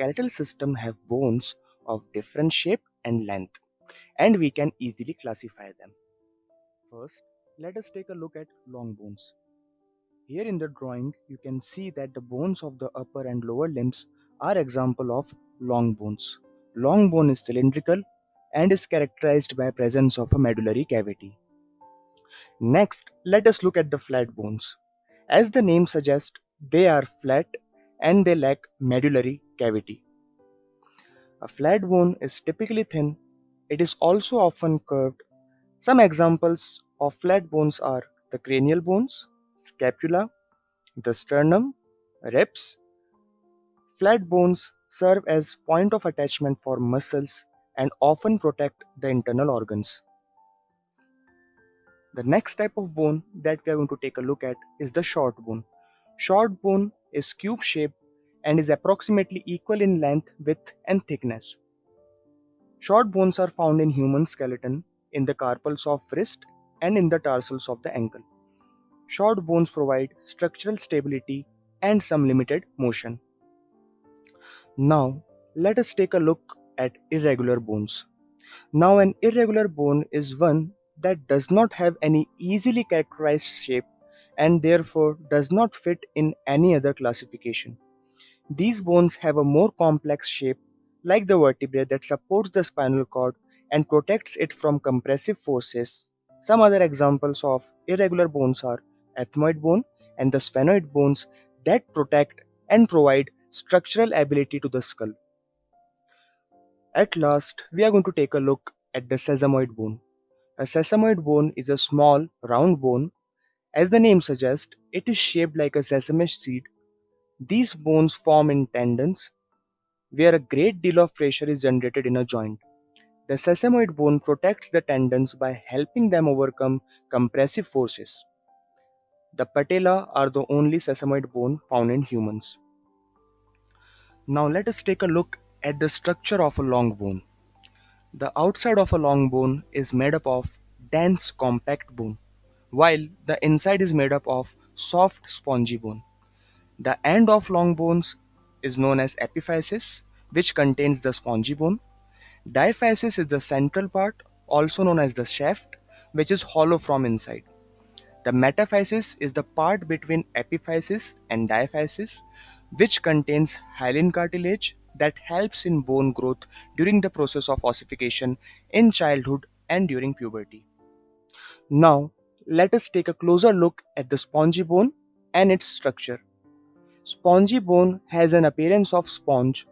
skeletal system have bones of different shape and length, and we can easily classify them. First, let us take a look at long bones. Here in the drawing, you can see that the bones of the upper and lower limbs are example of long bones. Long bone is cylindrical and is characterized by presence of a medullary cavity. Next, let us look at the flat bones. As the name suggests, they are flat and they lack medullary cavity. A flat bone is typically thin. It is also often curved. Some examples of flat bones are the cranial bones, scapula, the sternum, ribs. Flat bones serve as point of attachment for muscles and often protect the internal organs. The next type of bone that we are going to take a look at is the short bone. Short bone is cube shaped and is approximately equal in length, width and thickness. Short bones are found in human skeleton, in the carpals of wrist and in the tarsals of the ankle. Short bones provide structural stability and some limited motion. Now, let us take a look at irregular bones. Now, an irregular bone is one that does not have any easily characterized shape and therefore does not fit in any other classification. These bones have a more complex shape like the vertebrae that supports the spinal cord and protects it from compressive forces. Some other examples of irregular bones are ethmoid bone and the sphenoid bones that protect and provide structural ability to the skull. At last, we are going to take a look at the sesamoid bone. A sesamoid bone is a small, round bone. As the name suggests, it is shaped like a sesame seed. These bones form in tendons, where a great deal of pressure is generated in a joint. The sesamoid bone protects the tendons by helping them overcome compressive forces. The patella are the only sesamoid bone found in humans. Now let us take a look at the structure of a long bone. The outside of a long bone is made up of dense compact bone, while the inside is made up of soft spongy bone. The end of long bones is known as epiphysis, which contains the spongy bone. Diaphysis is the central part, also known as the shaft, which is hollow from inside. The metaphysis is the part between epiphysis and diaphysis, which contains hyaline cartilage that helps in bone growth during the process of ossification in childhood and during puberty. Now, let us take a closer look at the spongy bone and its structure. Spongy bone has an appearance of sponge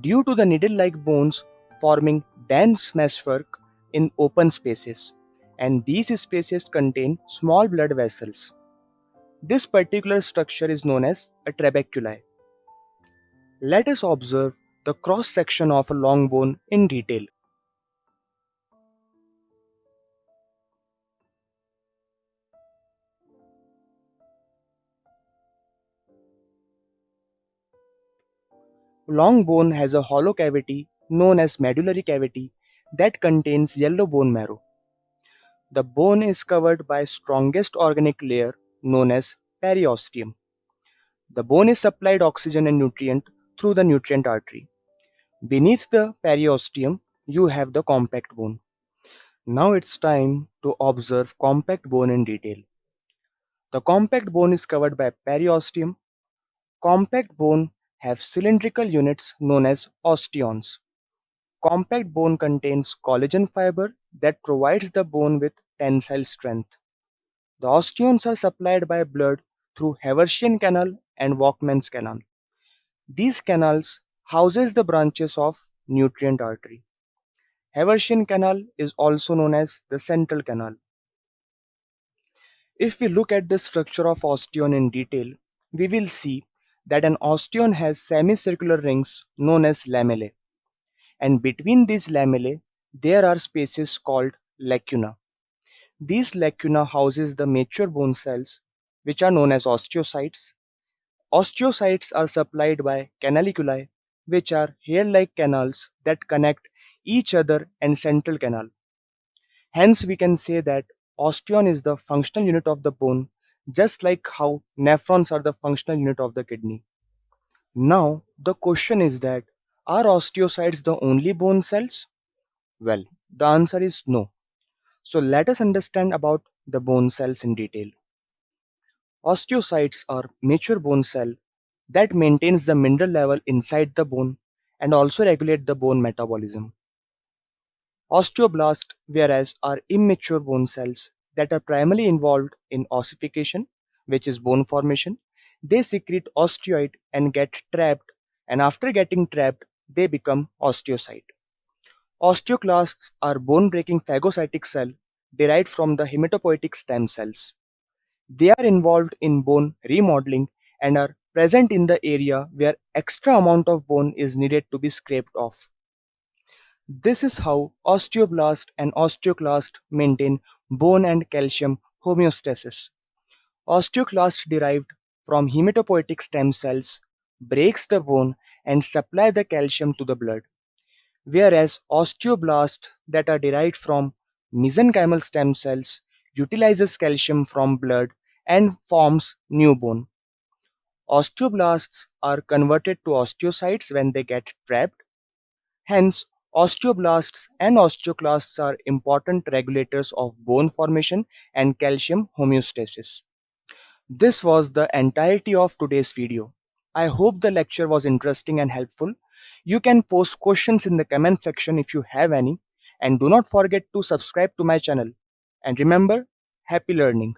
due to the needle-like bones forming dense meshwork in open spaces, and these spaces contain small blood vessels. This particular structure is known as a trabeculae. Let us observe the cross section of a long bone in detail. Long bone has a hollow cavity known as medullary cavity that contains yellow bone marrow. The bone is covered by strongest organic layer known as periosteum. The bone is supplied oxygen and nutrient through the nutrient artery. Beneath the periosteum, you have the compact bone. Now it's time to observe compact bone in detail. The compact bone is covered by periosteum. Compact bone have cylindrical units known as osteons. Compact bone contains collagen fiber that provides the bone with tensile strength. The osteons are supplied by blood through Haversian canal and Volkmann's canal. These canals houses the branches of nutrient artery. Haversian canal is also known as the central canal. If we look at the structure of osteon in detail, we will see that an osteon has semicircular rings known as lamellae. And between these lamellae, there are spaces called lacuna. These lacuna houses the mature bone cells, which are known as osteocytes. Osteocytes are supplied by canaliculi, which are hair-like canals that connect each other and central canal. Hence, we can say that osteon is the functional unit of the bone, just like how nephrons are the functional unit of the kidney. Now, the question is that Are osteocytes the only bone cells? Well, the answer is no. So let us understand about the bone cells in detail. Osteocytes are mature bone cell that maintains the mineral level inside the bone and also regulate the bone metabolism. Osteoblasts, whereas, are immature bone cells that are primarily involved in ossification, which is bone formation. They secrete osteoid and get trapped, and after getting trapped, they become osteocyte. Osteoclasts are bone-breaking phagocytic cell derived from the hematopoietic stem cells. They are involved in bone remodeling and are present in the area where extra amount of bone is needed to be scraped off. This is how osteoblast and osteoclast maintain bone and calcium homeostasis. Osteoclast derived from hematopoietic stem cells breaks the bone and supply the calcium to the blood, whereas osteoblasts that are derived from mesenchymal stem cells utilizes calcium from blood and forms new bone. Osteoblasts are converted to osteocytes when they get trapped. Hence, osteoblasts and osteoclasts are important regulators of bone formation and calcium homeostasis. This was the entirety of today's video. I hope the lecture was interesting and helpful. You can post questions in the comment section if you have any and do not forget to subscribe to my channel. And remember, happy learning.